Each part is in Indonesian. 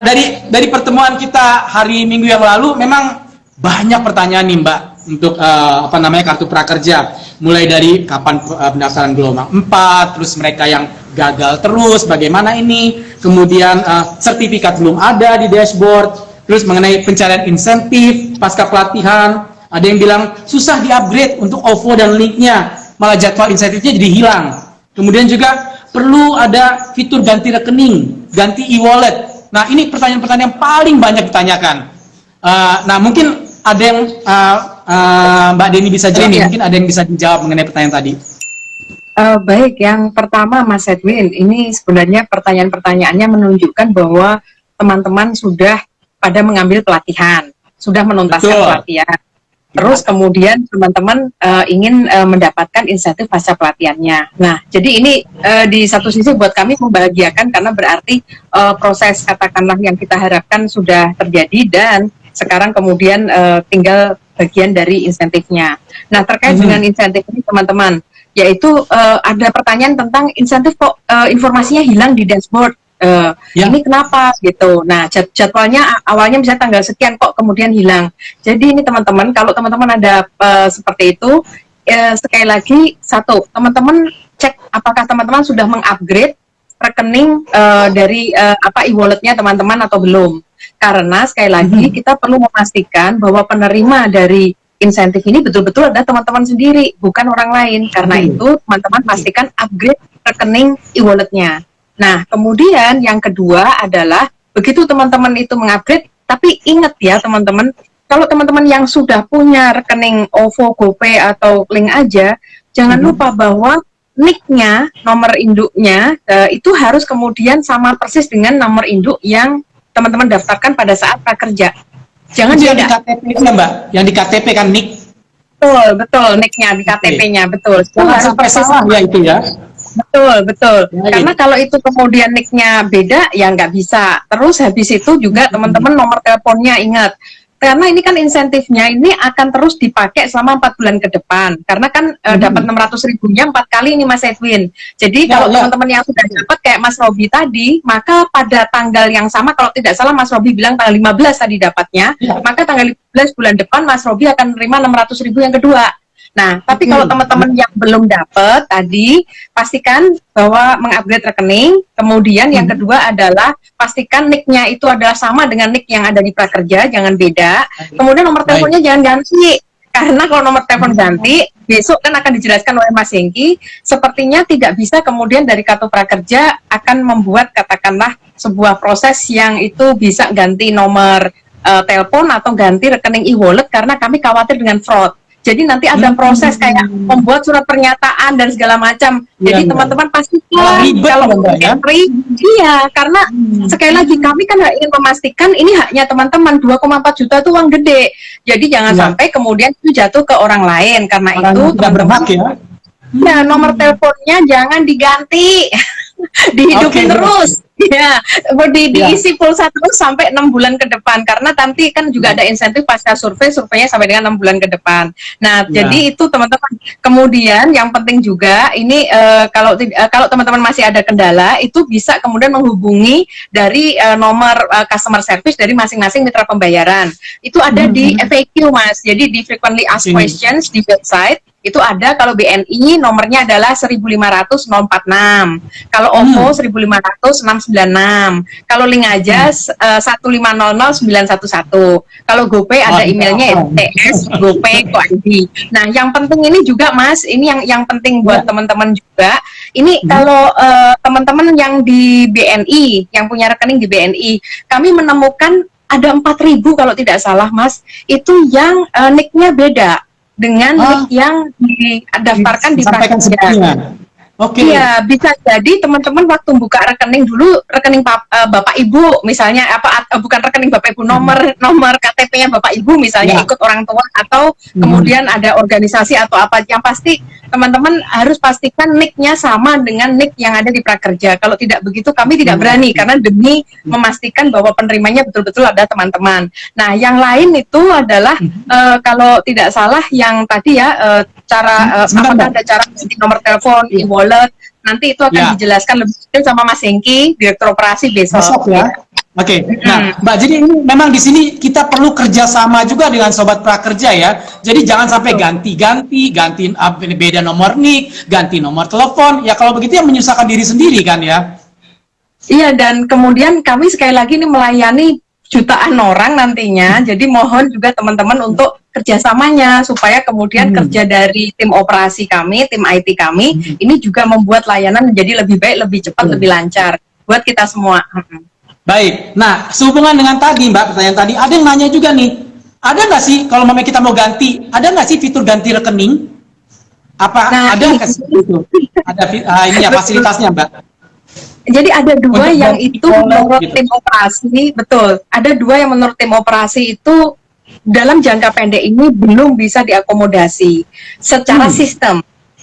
dari dari pertemuan kita hari Minggu yang lalu memang banyak pertanyaan nih Mbak untuk uh, apa namanya kartu prakerja. Mulai dari kapan uh, pendaftaran gelombang 4, terus mereka yang gagal terus bagaimana ini, kemudian uh, sertifikat belum ada di dashboard, terus mengenai pencarian insentif pasca pelatihan, ada yang bilang susah di-upgrade untuk OVO dan linknya, malah jadwal insentifnya jadi hilang. Kemudian juga perlu ada fitur ganti rekening, ganti e-wallet. Nah ini pertanyaan-pertanyaan yang paling banyak ditanyakan. Uh, nah mungkin ada yang uh, uh, Mbak Deni bisa jawab, ya, mungkin ada yang bisa dijawab mengenai pertanyaan tadi. Uh, baik, yang pertama Mas Edwin, ini sebenarnya pertanyaan-pertanyaannya menunjukkan bahwa teman-teman sudah pada mengambil pelatihan, sudah menuntaskan Betul. pelatihan. Terus kemudian teman-teman uh, ingin uh, mendapatkan insentif pasca pelatihannya. Nah, jadi ini uh, di satu sisi buat kami membahagiakan karena berarti uh, proses katakanlah yang kita harapkan sudah terjadi dan sekarang kemudian uh, tinggal bagian dari insentifnya. Nah terkait hmm. dengan insentif ini teman-teman, yaitu uh, ada pertanyaan tentang insentif kok uh, informasinya hilang di dashboard. Uh, ya. Ini kenapa gitu? Nah jad jadwalnya awalnya bisa tanggal sekian kok kemudian hilang. Jadi ini teman-teman kalau teman-teman ada uh, seperti itu, uh, sekali lagi satu teman-teman cek apakah teman-teman sudah mengupgrade rekening uh, dari uh, apa e-walletnya teman-teman atau belum karena sekali lagi hmm. kita perlu memastikan bahwa penerima dari insentif ini betul-betul ada teman-teman sendiri, bukan orang lain. Karena hmm. itu teman-teman pastikan upgrade rekening e-walletnya. Nah, kemudian yang kedua adalah begitu teman-teman itu mengupgrade, tapi ingat ya teman-teman, kalau teman-teman yang sudah punya rekening OVO, GoPay atau link aja, jangan hmm. lupa bahwa nicknya, nomor induknya uh, itu harus kemudian sama persis dengan nomor induk yang teman-teman daftarkan pada saat prakerja. Jangan yang di KTP-nya, Mbak. Yang di KTP kan nick. Betul, betul, nicknya di KTP-nya, betul. Jangan sampai salah ya itu ya. Betul, betul. Ya, Karena kalau itu kemudian nicknya beda, ya nggak bisa. Terus habis itu juga teman-teman nomor teleponnya ingat karena ini kan insentifnya ini akan terus dipakai selama empat bulan ke depan karena kan hmm. dapat 600 ribunya empat kali ini Mas Edwin jadi ya, kalau ya. teman-teman yang sudah dapat kayak Mas Robi tadi maka pada tanggal yang sama kalau tidak salah Mas Robi bilang tanggal 15 tadi dapatnya ya. maka tanggal 15 bulan depan Mas Robi akan menerima 600 ribu yang kedua Nah, tapi kalau hmm. teman-teman yang belum dapat tadi, pastikan bahwa mengupgrade rekening. Kemudian yang hmm. kedua adalah pastikan nicknya itu adalah sama dengan nick yang ada di prakerja, jangan beda. Kemudian nomor teleponnya jangan ganti. Karena kalau nomor telepon ganti, besok kan akan dijelaskan oleh Mas Hengki, sepertinya tidak bisa kemudian dari kartu prakerja akan membuat katakanlah sebuah proses yang itu bisa ganti nomor uh, telepon atau ganti rekening e-wallet karena kami khawatir dengan fraud. Jadi nanti ada hmm. proses hmm. kayak membuat surat pernyataan dan segala macam. Ya, Jadi teman-teman pasti kalau ya? iya karena hmm. sekali lagi kami kan ingin memastikan ini haknya teman-teman 2,4 juta itu uang gede. Jadi jangan ya. sampai kemudian itu jatuh ke orang lain karena orang itu teman-teman ya. Ya, nomor teleponnya jangan diganti. dihidupin okay. terus ya di, ya. diisi pulsa terus sampai enam bulan ke depan karena nanti kan juga ada insentif pasca survei surveinya sampai dengan enam bulan ke depan nah yeah. jadi itu teman-teman kemudian yang penting juga ini uh, kalau uh, kalau teman-teman masih ada kendala itu bisa kemudian menghubungi dari uh, nomor uh, customer service dari masing-masing mitra pembayaran itu ada -hmm. di FAQ mas jadi di frequently asked questions di website itu ada kalau BNI nomornya adalah 15500 046 kalau OVO hmm. 15500 696 kalau link aja hmm. uh, 1500911 kalau GoPay ada emailnya ts GoPay ID nah yang penting ini juga Mas ini yang yang penting buat ya. teman-teman juga ini hmm. kalau uh, teman-teman yang di BNI yang punya rekening di BNI kami menemukan ada 4000 kalau tidak salah Mas itu yang uh, nicknya beda dengan link yang didaftarkan di prakerja. Oke. Okay. Iya, bisa jadi teman-teman waktu buka rekening dulu rekening pap, uh, Bapak Ibu misalnya apa uh, bukan rekening Bapak Ibu nomor hmm. nomor KTP-nya Bapak Ibu misalnya ya. ikut orang tua atau hmm. kemudian ada organisasi atau apa yang pasti teman-teman harus pastikan nicknya sama dengan nick yang ada di prakerja. Kalau tidak begitu kami tidak hmm. berani karena demi hmm. memastikan bahwa penerimanya betul-betul ada teman-teman. Nah, yang lain itu adalah uh, kalau tidak salah yang tadi ya uh, cara uh, apakah ada cara di nomor telepon, iya. e-wallet, nanti itu akan ya. dijelaskan lebih detail sama Mas Hengki, Direktur Operasi besok. besok ya. Oke, okay. nah Mbak, jadi ini memang di sini kita perlu kerjasama juga dengan sobat prakerja ya. Jadi jangan sampai ganti-ganti, ganti beda nomor nik, ganti nomor telepon. Ya kalau begitu ya menyusahkan diri sendiri kan ya. Iya dan kemudian kami sekali lagi ini melayani jutaan orang nantinya. Jadi mohon juga teman-teman untuk kerjasamanya supaya kemudian hmm. kerja dari tim operasi kami, tim IT kami hmm. ini juga membuat layanan menjadi lebih baik, lebih cepat, hmm. lebih lancar buat kita semua. Hmm. Baik, nah sehubungan dengan tadi Mbak, pertanyaan tadi, ada yang nanya juga nih, ada nggak sih kalau memang kita mau ganti, ada nggak sih fitur ganti rekening? Apa nah, ada nggak sih itu? Ada uh, ini ya fasilitasnya Mbak? Jadi ada dua Untuk yang itu menurut gitu. tim operasi, betul. Ada dua yang menurut tim operasi itu dalam jangka pendek ini belum bisa diakomodasi secara hmm. sistem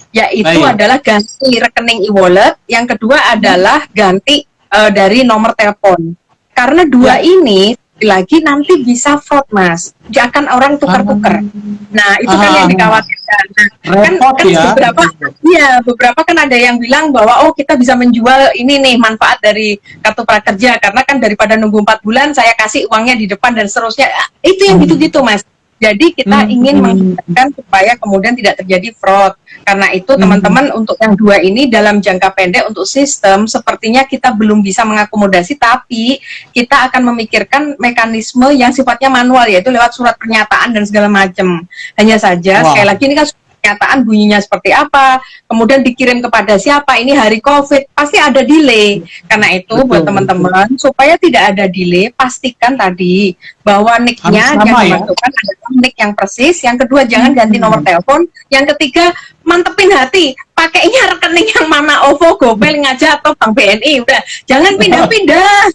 yaitu Baik. adalah ganti rekening e-wallet, yang kedua adalah ganti uh, dari nomor telepon. Karena dua ya. ini lagi nanti bisa fraud mas, jangan orang tukar-tukar. Nah itu kan yang dikhawatirkan. Nah, kan, kan ya. beberapa, ya beberapa kan ada yang bilang bahwa oh kita bisa menjual ini nih manfaat dari kartu prakerja karena kan daripada nunggu empat bulan saya kasih uangnya di depan dan seterusnya. Itu yang hmm. gitu-gitu mas. Jadi kita hmm. ingin mengingatkan supaya kemudian tidak terjadi fraud. Karena itu hmm. teman-teman hmm. untuk yang dua ini dalam jangka pendek untuk sistem sepertinya kita belum bisa mengakomodasi tapi kita akan memikirkan mekanisme yang sifatnya manual yaitu lewat surat pernyataan dan segala macam. Hanya saja wow. sekali lagi ini kan pernyataan bunyinya seperti apa, kemudian dikirim kepada siapa, ini hari COVID, pasti ada delay. Karena itu betul, buat teman-teman, supaya tidak ada delay, pastikan tadi bahwa nicknya yang ya? dimasukkan ya? Nick yang persis, yang kedua jangan ganti hmm. nomor telepon, yang ketiga mantepin hati, pakainya rekening yang mana OVO, GoPay, ngaja atau Bank BNI, udah jangan pindah-pindah.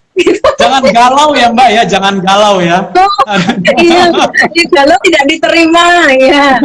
Jangan galau ya Mbak ya, jangan galau ya. Oh, iya, galau tidak diterima ya.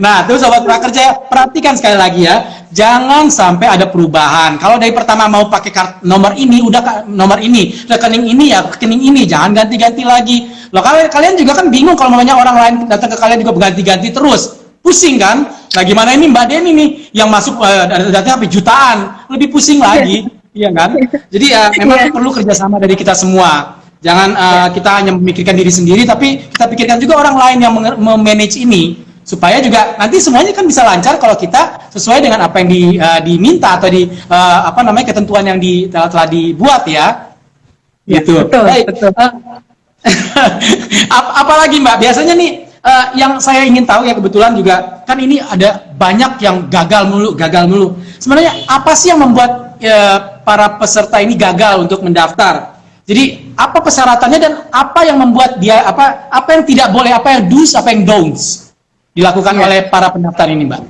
nah, tuh sobat prakerja perhatikan sekali lagi ya, jangan sampai ada perubahan. Kalau dari pertama mau pakai kart nomor ini, udah nomor ini, rekening ini ya rekening ini, jangan ganti-ganti lagi. Loh kalian kalian juga kan bingung kalau namanya orang lain datang ke kalian juga berganti-ganti terus pusing kan? Nah gimana ini Mbak Deni nih yang masuk uh, datanya sampai jutaan, lebih pusing lagi, iya kan? Jadi ya memang yeah. perlu kerjasama dari kita semua. Jangan uh, kita hanya memikirkan diri sendiri, tapi kita pikirkan juga orang lain yang memanage ini supaya juga nanti semuanya kan bisa lancar kalau kita sesuai dengan apa yang di, uh, diminta atau di uh, apa namanya ketentuan yang di, telah, telah dibuat ya. ya gitu. Betul, Baik. betul. Uh, apalagi Mbak, biasanya nih uh, yang saya ingin tahu ya kebetulan juga kan ini ada banyak yang gagal mulu, gagal mulu. Sebenarnya apa sih yang membuat uh, para peserta ini gagal untuk mendaftar? Jadi apa persyaratannya dan apa yang membuat dia apa apa yang tidak boleh, apa yang do's, apa yang don'ts dilakukan ya. oleh para pendaftar ini, Mbak?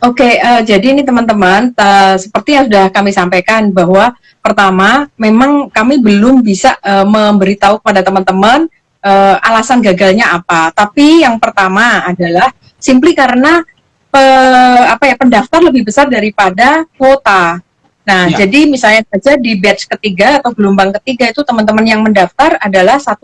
Oke, okay, uh, jadi ini teman-teman, uh, seperti yang sudah kami sampaikan bahwa pertama, memang kami belum bisa uh, memberitahu kepada teman-teman uh, alasan gagalnya apa. Tapi yang pertama adalah simply karena pe, apa ya pendaftar lebih besar daripada kuota. Nah, ya. jadi misalnya saja di batch ketiga atau gelombang ketiga itu teman-teman yang mendaftar adalah 1,5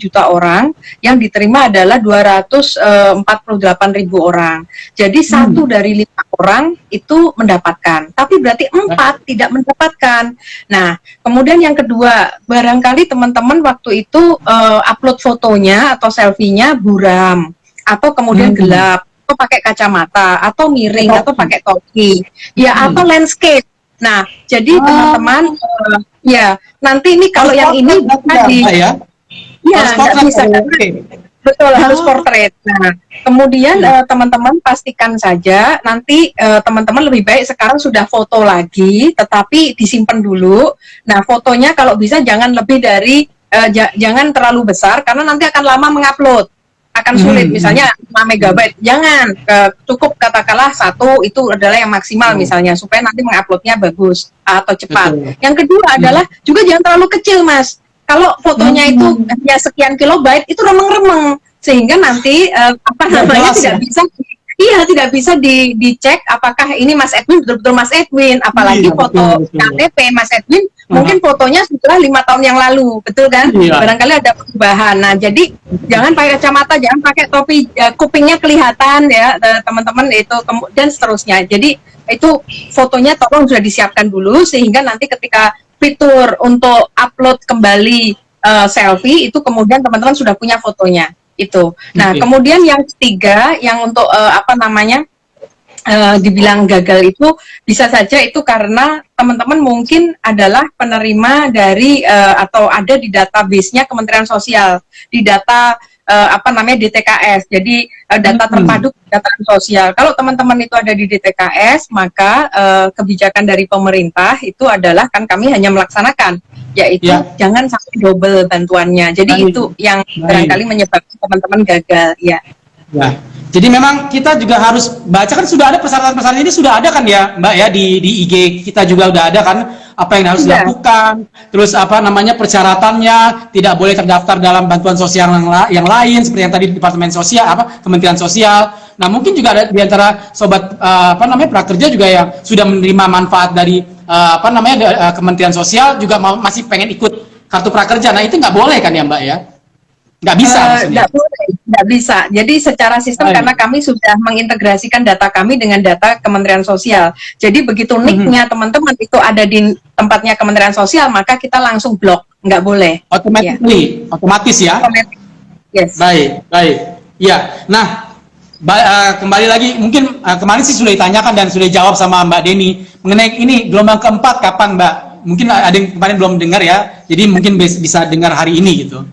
juta orang, yang diterima adalah 248 eh, ribu orang. Jadi hmm. satu dari lima orang itu mendapatkan, tapi berarti empat tidak mendapatkan. Nah, kemudian yang kedua, barangkali teman-teman waktu itu uh, upload fotonya atau selfie-nya buram atau kemudian hmm. gelap atau pakai kacamata atau miring atau pakai topi, ya hmm. atau landscape Nah, jadi oh. teman-teman, uh, ya nanti ini kalau yang ini bisa di, ya, ya nggak bisa betul harus oh. portrait. Nah, kemudian iya. eh, teman-teman uh, pastikan saja nanti eh, teman-teman uh, lebih baik sekarang sudah foto lagi, tetapi disimpan dulu. Nah, fotonya kalau bisa jangan lebih dari uh, jangan terlalu besar karena nanti akan lama mengupload akan sulit hmm. misalnya 5 megabyte jangan ke, cukup katakanlah satu itu adalah yang maksimal hmm. misalnya supaya nanti menguploadnya bagus atau cepat Betul. yang kedua hmm. adalah juga jangan terlalu kecil mas kalau fotonya hmm. itu ya sekian kilobyte itu remeng-remeng sehingga nanti uh, apa namanya tidak ya? bisa Iya, tidak bisa di, dicek apakah ini Mas Edwin betul-betul Mas Edwin, apalagi iya, foto betul, betul. KTP Mas Edwin mungkin fotonya sudah lima tahun yang lalu, betul kan? Iya. Barangkali ada perubahan. Nah, jadi jangan pakai kacamata, jangan pakai topi, ya, kupingnya kelihatan ya teman-teman itu dan seterusnya. Jadi itu fotonya tolong sudah disiapkan dulu sehingga nanti ketika fitur untuk upload kembali uh, selfie itu kemudian teman-teman sudah punya fotonya itu. Nah, okay. kemudian yang ketiga yang untuk uh, apa namanya uh, dibilang gagal itu bisa saja itu karena teman-teman mungkin adalah penerima dari uh, atau ada di database-nya Kementerian Sosial, di data uh, apa namanya DTKS. Jadi uh, data hmm. terpadu data sosial. Kalau teman-teman itu ada di DTKS, maka uh, kebijakan dari pemerintah itu adalah kan kami hanya melaksanakan yaitu ya. jangan sampai double bantuannya. Jadi Baik. itu yang barangkali menyebabkan teman-teman gagal, ya. Ya. Jadi memang kita juga harus baca kan sudah ada persyaratan-persyaratan ini sudah ada kan ya Mbak ya di di IG kita juga udah ada kan apa yang harus ya. dilakukan terus apa namanya persyaratannya tidak boleh terdaftar dalam bantuan sosial yang, la yang lain seperti yang tadi Departemen Sosial apa Kementerian Sosial. Nah mungkin juga ada di antara sobat uh, apa namanya prakerja juga yang sudah menerima manfaat dari uh, apa namanya uh, Kementerian Sosial juga masih pengen ikut kartu prakerja. Nah itu nggak boleh kan ya Mbak ya? Nggak bisa uh, Nggak boleh, nggak bisa. Jadi secara sistem Ayo. karena kami sudah mengintegrasikan data kami dengan data Kementerian Sosial. Jadi begitu mhm. nicknya teman-teman itu ada di tempatnya Kementerian Sosial, maka kita langsung blok. Nggak boleh. Automatically, ya. otomatis ya? Otomatis. Yes. Baik, baik. Ya, nah uh, kembali lagi, mungkin uh, kemarin sih sudah ditanyakan dan sudah dijawab sama Mbak Deni mengenai ini gelombang keempat kapan Mbak? Mungkin ada yang kemarin belum dengar ya, jadi mungkin bisa dengar hari ini gitu.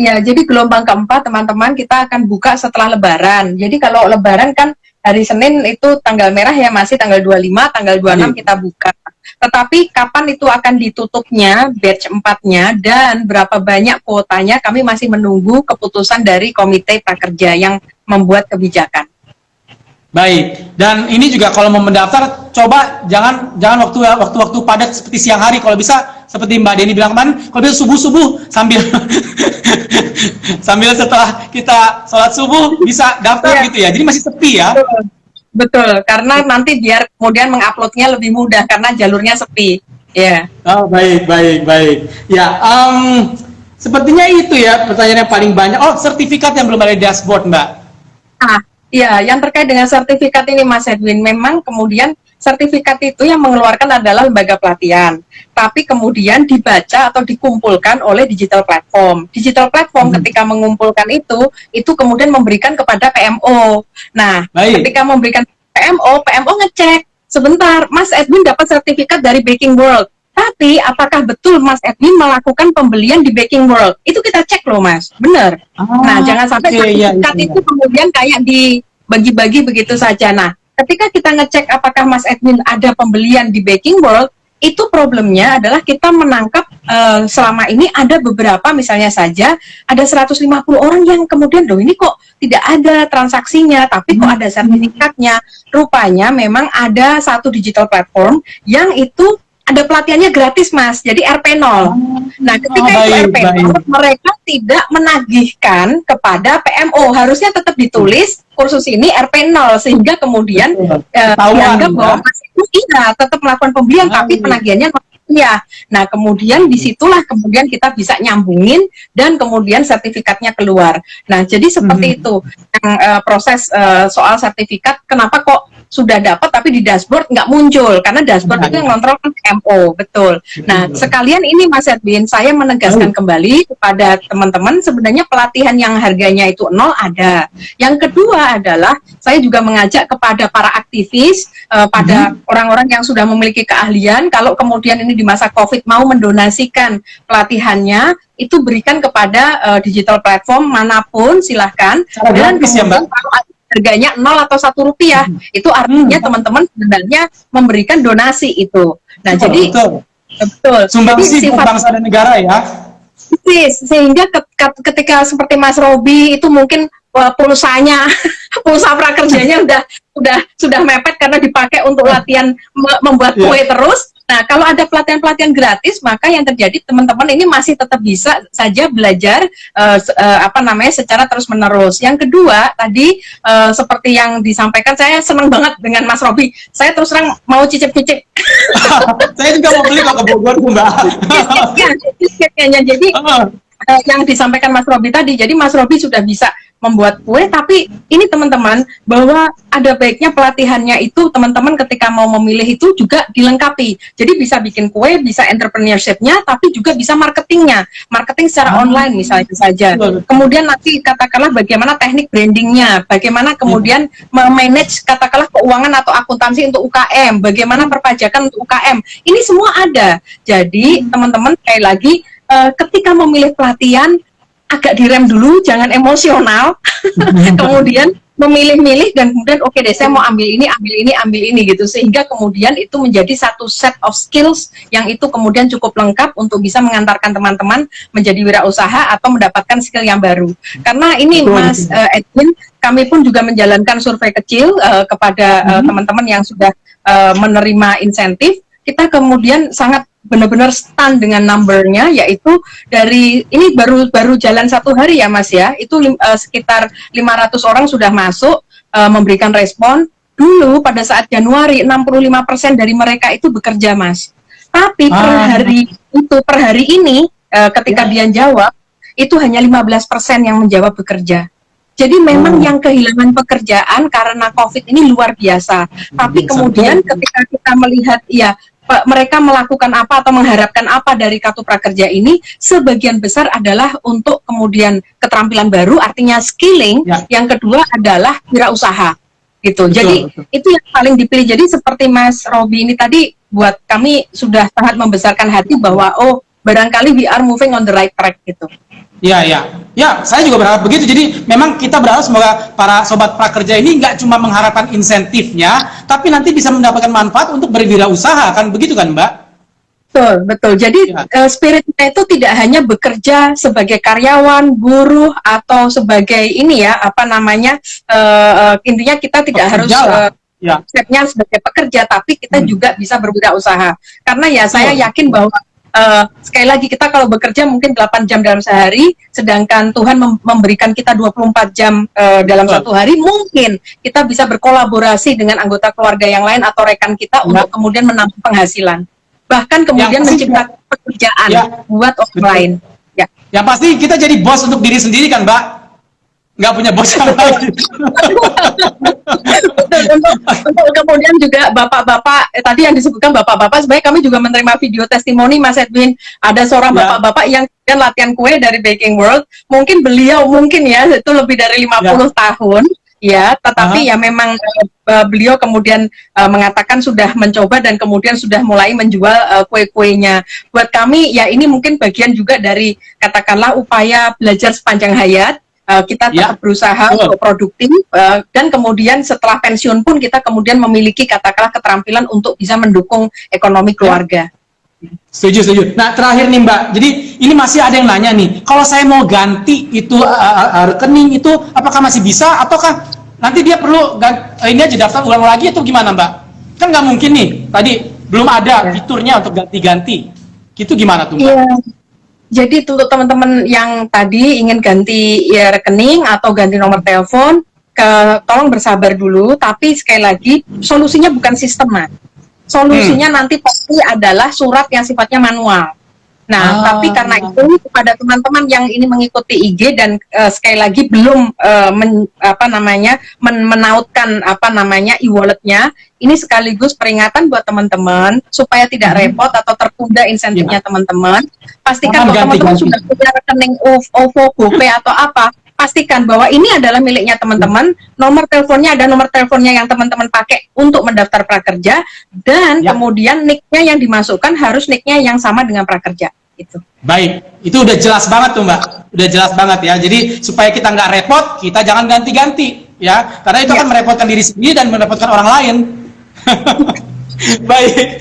Ya, jadi gelombang keempat teman-teman kita akan buka setelah lebaran. Jadi kalau lebaran kan hari Senin itu tanggal merah ya masih tanggal 25, tanggal 26 hmm. kita buka. Tetapi kapan itu akan ditutupnya batch 4-nya dan berapa banyak kuotanya kami masih menunggu keputusan dari Komite Prakerja yang membuat kebijakan. Baik, dan ini juga kalau mau mendaftar, coba jangan jangan waktu waktu waktu padat seperti siang hari. Kalau bisa seperti Mbak Deni bilang kemarin, kalau bisa subuh subuh sambil sambil setelah kita sholat subuh bisa daftar ya. gitu ya. Jadi masih sepi ya. Betul. Betul, karena nanti biar kemudian menguploadnya lebih mudah karena jalurnya sepi. Ya. Yeah. Oh baik baik baik. Ya, um, sepertinya itu ya pertanyaan yang paling banyak. Oh sertifikat yang belum ada di dashboard Mbak. Ah Ya, yang terkait dengan sertifikat ini Mas Edwin, memang kemudian sertifikat itu yang mengeluarkan adalah lembaga pelatihan. Tapi kemudian dibaca atau dikumpulkan oleh digital platform. Digital platform hmm. ketika mengumpulkan itu, itu kemudian memberikan kepada PMO. Nah, Baik. ketika memberikan PMO, PMO ngecek, sebentar, Mas Edwin dapat sertifikat dari Baking World. Tapi apakah betul Mas Edwin melakukan pembelian di Baking World? Itu kita cek loh Mas, benar. Oh, nah jangan sampai okay, iya, sertifikat iya, iya. itu kemudian kayak dibagi-bagi begitu saja. Nah ketika kita ngecek apakah Mas Edwin ada pembelian di Baking World, itu problemnya adalah kita menangkap uh, selama ini ada beberapa misalnya saja ada 150 orang yang kemudian loh ini kok tidak ada transaksinya tapi kok ada sertifikatnya rupanya memang ada satu digital platform yang itu ada pelatihannya gratis mas, jadi RP0. Oh. Nah ketika oh, itu RP0 baik. mereka tidak menagihkan kepada PMO, harusnya tetap ditulis kursus ini RP0 sehingga kemudian eh, dianggap bahwa mas itu tidak tetap melakukan pembelian oh, tapi iya. penagihannya ya. Nah, kemudian di situlah kemudian kita bisa nyambungin dan kemudian sertifikatnya keluar. Nah, jadi seperti hmm. itu yang uh, proses uh, soal sertifikat. Kenapa kok sudah dapat tapi di dashboard nggak muncul karena dashboard itu yang kontrol kan MO betul. Nah sekalian ini Mas Edwin saya menegaskan kembali kepada teman-teman sebenarnya pelatihan yang harganya itu nol ada. Yang kedua adalah saya juga mengajak kepada para aktivis uh, pada hmm. orang-orang yang sudah memiliki keahlian kalau kemudian ini di masa COVID mau mendonasikan pelatihannya itu berikan kepada uh, digital platform mana pun silahkan Cara dan ya, kemudian ya, kalau harganya nol atau satu rupiah hmm. itu artinya hmm. teman-teman hmm. sebenarnya memberikan donasi itu nah betul, jadi betul, betul. sumbangsi bangsa dan negara ya sehingga ketika seperti Mas Robi itu mungkin pulsanya pulsa prakerjanya udah udah sudah mepet karena dipakai untuk latihan membuat iya. kue yeah. terus Nah, kalau ada pelatihan-pelatihan gratis, maka yang terjadi teman-teman ini masih tetap bisa saja belajar uh, uh, apa namanya secara terus-menerus. Yang kedua, tadi uh, seperti yang disampaikan, saya senang banget dengan Mas Robi. Saya terus terang mau cicip-cicip. saya juga mau beli kok ke Bogor, Mbak. Jadi uh, yang disampaikan Mas Robi tadi, jadi Mas Robi sudah bisa membuat kue, tapi ini teman-teman bahwa ada baiknya pelatihannya itu teman-teman ketika mau memilih itu juga dilengkapi. Jadi bisa bikin kue, bisa entrepreneurship-nya, tapi juga bisa marketingnya, marketing secara hmm. online misalnya saja. Kemudian nanti katakanlah bagaimana teknik brandingnya, bagaimana kemudian memanage katakanlah keuangan atau akuntansi untuk UKM, bagaimana perpajakan untuk UKM. Ini semua ada. Jadi teman-teman sekali lagi uh, ketika memilih pelatihan agak direm dulu, jangan emosional, kemudian memilih-milih dan kemudian oke okay deh saya mau ambil ini, ambil ini, ambil ini gitu. Sehingga kemudian itu menjadi satu set of skills yang itu kemudian cukup lengkap untuk bisa mengantarkan teman-teman menjadi wirausaha atau mendapatkan skill yang baru. Karena ini Betul, Mas uh, Edwin, kami pun juga menjalankan survei kecil uh, kepada uh, teman-teman yang sudah uh, menerima insentif. Kita kemudian sangat benar-benar stand dengan numbernya yaitu dari ini baru baru jalan satu hari ya Mas ya itu uh, sekitar 500 orang sudah masuk uh, memberikan respon dulu pada saat Januari 65% dari mereka itu bekerja Mas tapi ah. per hari itu per hari ini uh, ketika ya. dia jawab itu hanya 15% yang menjawab bekerja jadi memang oh. yang kehilangan pekerjaan karena COVID ini luar biasa. Tapi kemudian ketika kita melihat ya mereka melakukan apa atau mengharapkan apa dari kartu prakerja ini sebagian besar adalah untuk kemudian keterampilan baru artinya skilling ya. yang kedua adalah wirausaha gitu betul, jadi betul. itu yang paling dipilih jadi seperti Mas Robi ini tadi buat kami sudah sangat membesarkan hati bahwa oh barangkali we are moving on the right track gitu Iya, iya. Ya, saya juga berharap begitu. Jadi memang kita berharap semoga para sobat prakerja ini nggak cuma mengharapkan insentifnya, tapi nanti bisa mendapatkan manfaat untuk berwirausaha, kan begitu kan, Mbak? Betul, betul. Jadi ya. uh, spiritnya itu tidak hanya bekerja sebagai karyawan, buruh atau sebagai ini ya, apa namanya? Uh, uh, intinya kita tidak pekerja harus uh, ya. stepnya sebagai pekerja, tapi kita hmm. juga bisa berwirausaha. Karena ya saya yakin bahwa uh, sekali lagi kita kalau bekerja mungkin 8 jam dalam sehari, sedangkan Tuhan mem memberikan kita 24 jam uh, dalam Betul. satu hari, mungkin kita bisa berkolaborasi dengan anggota keluarga yang lain atau rekan kita ya. untuk kemudian menambah penghasilan. Bahkan kemudian menciptakan pekerjaan ya. buat orang Betul. lain. Ya. Yang pasti kita jadi bos untuk diri sendiri kan, Mbak? Nggak punya bos yang lain. untuk, untuk kemudian juga bapak-bapak eh, tadi yang disebutkan bapak-bapak sebenarnya kami juga menerima video testimoni Mas Edwin ada seorang ya. bapak-bapak ya. yang yang latihan kue dari Baking World mungkin beliau mungkin ya itu lebih dari 50 ya. tahun ya tetapi -huh. ya memang uh, beliau kemudian uh, mengatakan sudah mencoba dan kemudian sudah mulai menjual uh, kue-kuenya buat kami ya ini mungkin bagian juga dari katakanlah upaya belajar sepanjang hayat uh, kita ya. tetap ya. berusaha oh. untuk produktif uh, dan kemudian setelah pensiun pun kita kemudian memiliki katakanlah keterampilan untuk bisa mendukung ekonomi keluarga. Setuju, setuju. Nah terakhir nih Mbak, jadi ini masih ada yang nanya nih, kalau saya mau ganti itu uh, uh, rekening itu apakah masih bisa ataukah nanti dia perlu ganti, ini aja daftar ulang lagi atau gimana Mbak? Kan nggak mungkin nih, tadi belum ada ya. fiturnya untuk ganti-ganti. Itu gimana tuh Mbak? Ya. Jadi untuk teman-teman yang tadi ingin ganti ya, rekening atau ganti nomor telepon, ke, tolong bersabar dulu. Tapi sekali lagi solusinya bukan sistem, Solusinya hmm. nanti pasti adalah surat yang sifatnya manual. Nah, oh. tapi karena itu kepada teman-teman yang ini mengikuti IG dan uh, sekali lagi belum uh, men, apa namanya men, menautkan apa namanya e-walletnya, ini sekaligus peringatan buat teman-teman supaya tidak hmm. repot atau tertunda insentifnya iya. teman-teman. Pastikan bahwa teman-teman sudah punya rekening OVO, GoPay atau apa, pastikan bahwa ini adalah miliknya teman-teman. Nomor teleponnya ada nomor teleponnya yang teman-teman pakai untuk mendaftar prakerja dan ya. kemudian nicknya yang dimasukkan harus nicknya yang sama dengan prakerja itu. Baik, itu udah jelas banget tuh Mbak, udah jelas banget ya. Jadi supaya kita nggak repot, kita jangan ganti-ganti ya, karena itu ya. akan merepotkan diri sendiri dan merepotkan orang lain. Baik,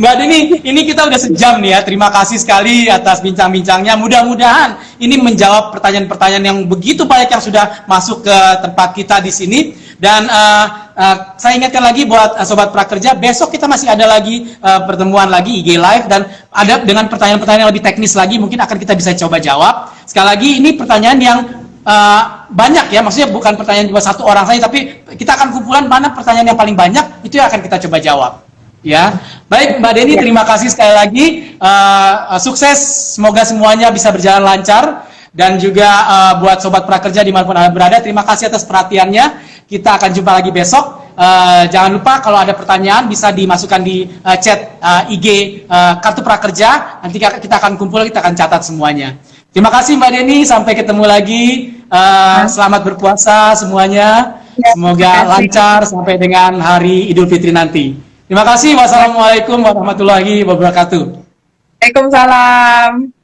Mbak Dini, ini kita udah sejam nih ya. Terima kasih sekali atas bincang-bincangnya. Mudah-mudahan ini menjawab pertanyaan-pertanyaan yang begitu banyak yang sudah masuk ke tempat kita di sini. Dan uh, uh, saya ingatkan lagi buat uh, sobat prakerja, besok kita masih ada lagi uh, pertemuan lagi IG Live dan ada dengan pertanyaan-pertanyaan lebih teknis lagi mungkin akan kita bisa coba jawab. Sekali lagi ini pertanyaan yang uh, banyak ya, maksudnya bukan pertanyaan cuma satu orang saja, tapi kita akan kumpulan mana pertanyaan yang paling banyak itu yang akan kita coba jawab. Ya, baik Mbak Deni, ya. terima kasih sekali lagi. Uh, sukses, semoga semuanya bisa berjalan lancar. dan juga uh, buat sobat prakerja di mana pun anda berada. Terima kasih atas perhatiannya. Kita akan jumpa lagi besok. Uh, jangan lupa kalau ada pertanyaan bisa dimasukkan di uh, chat uh, IG uh, kartu prakerja. Nanti kita akan kumpul, kita akan catat semuanya. Terima kasih Mbak Deni. Sampai ketemu lagi. Uh, selamat berpuasa semuanya. Ya, Semoga lancar sampai dengan hari Idul Fitri nanti. Terima kasih. Wassalamualaikum warahmatullahi wabarakatuh. Waalaikumsalam.